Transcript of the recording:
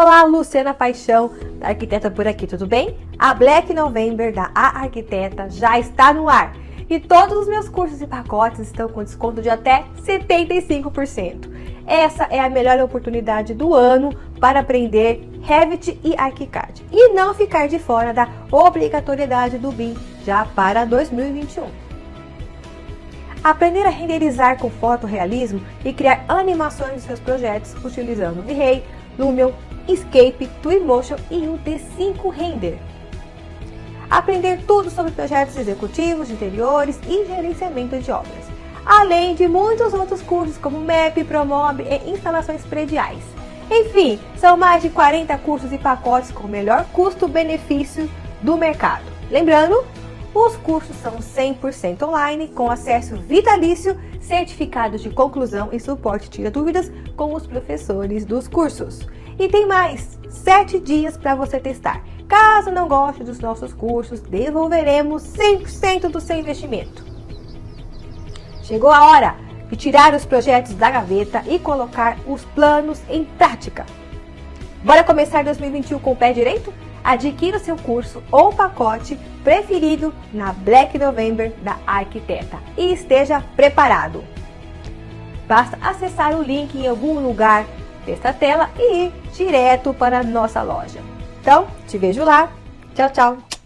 Olá, Luciana Paixão, da Arquiteta por aqui, tudo bem? A Black November da A Arquiteta já está no ar e todos os meus cursos e pacotes estão com desconto de até 75%. Essa é a melhor oportunidade do ano para aprender Revit e ArchiCAD e não ficar de fora da obrigatoriedade do BIM já para 2021. Aprender a renderizar com fotorrealismo e criar animações de seus projetos utilizando V-Ray, Lumion, Escape, Twinmotion e o D5 Render. Aprender tudo sobre projetos executivos, interiores e gerenciamento de obras, além de muitos outros cursos como MEP, Promob e instalações prediais. Enfim, são mais de 40 cursos e pacotes com o melhor custo-benefício do mercado. Lembrando, os cursos são 100% online, com acesso vitalício, certificados de conclusão e suporte tira dúvidas com os professores dos cursos. E tem mais, 7 dias para você testar. Caso não goste dos nossos cursos, devolveremos 100% do seu investimento. Chegou a hora de tirar os projetos da gaveta e colocar os planos em prática. Bora começar 2021 com o pé direito? Adquira o seu curso ou pacote preferido na Black November da Arquiteta e esteja preparado. Basta acessar o link em algum lugar desta tela e ir direto para a nossa loja. Então, te vejo lá. Tchau, tchau!